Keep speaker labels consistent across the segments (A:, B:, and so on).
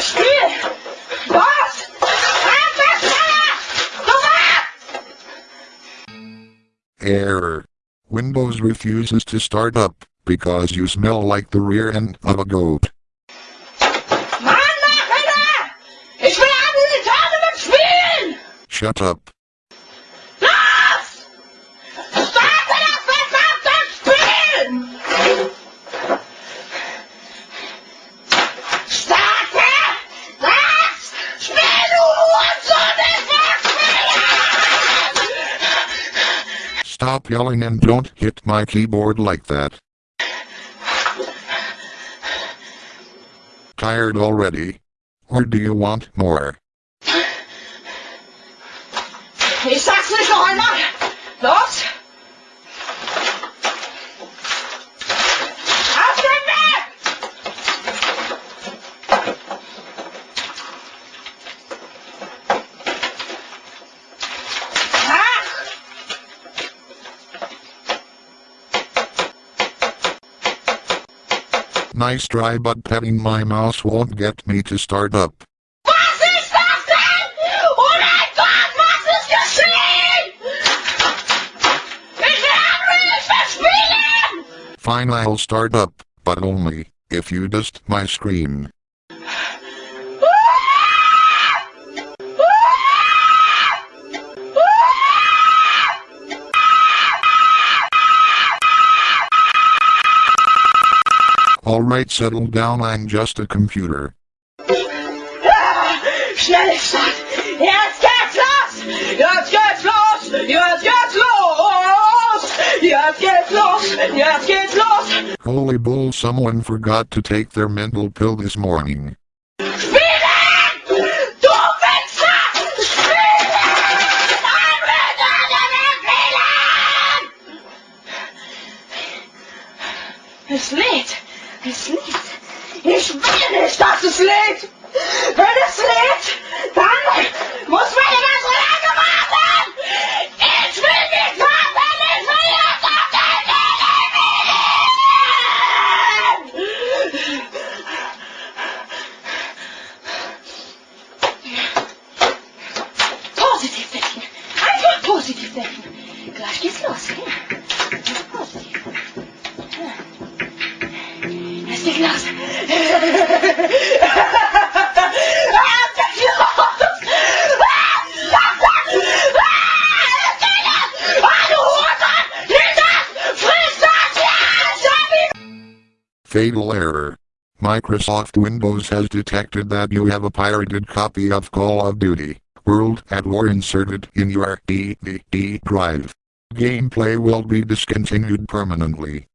A: Schnell Spiel! Was?
B: Error. Windows refuses to start up because you smell like the rear end of a goat.
A: Mann, mach
B: Stop yelling and don't hit my keyboard like that. Tired already? Or do you want more?
A: Ich sag's nicht noch einmal! Los!
B: Nice try but petting my mouse won't get me to start up.
A: Was ist das denn? Mein Gott, was ist geschehen? Ich will Anrufe spielen!
B: Fine I'll start up, but only if you dust my screen. Alright settle down I'm just a computer.
A: Schnell Start! Jetzt geht's los! Jetzt geht's los! Jetzt geht's los! Jetzt geht's los! Jetzt geht's los!
B: Holy bull someone forgot to take their mental pill this morning.
A: Spielen! Du Es lädt! Ich will nicht, dass es lädt! Wenn es lädt, dann muss meine ganze Lage warten! Ich will nicht warten! Ich will jetzt auf den Video Positiv denken! Einfach positiv denken! Gleich geht's los, ja?
B: Fatal error. Microsoft Windows has detected that you have a pirated copy of Call of Duty World at War inserted in your DVD drive. Gameplay will be discontinued permanently.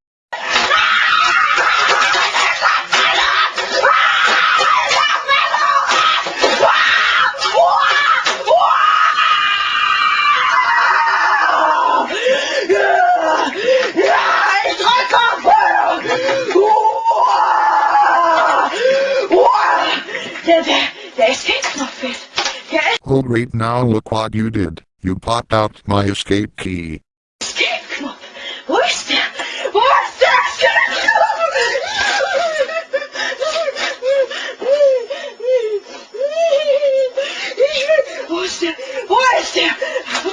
A: Escape-Knopf fehlt. Der
B: Oh great now look what you did. You popped out my escape key.
A: Escape-Knopf. Wo ist der? Wo ist Escape-Knopf? Wo ist der? Wo?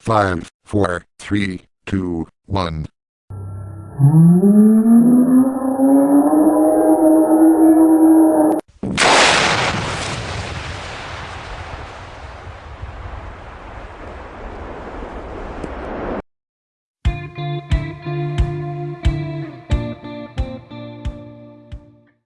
B: Five, four, three, two, one.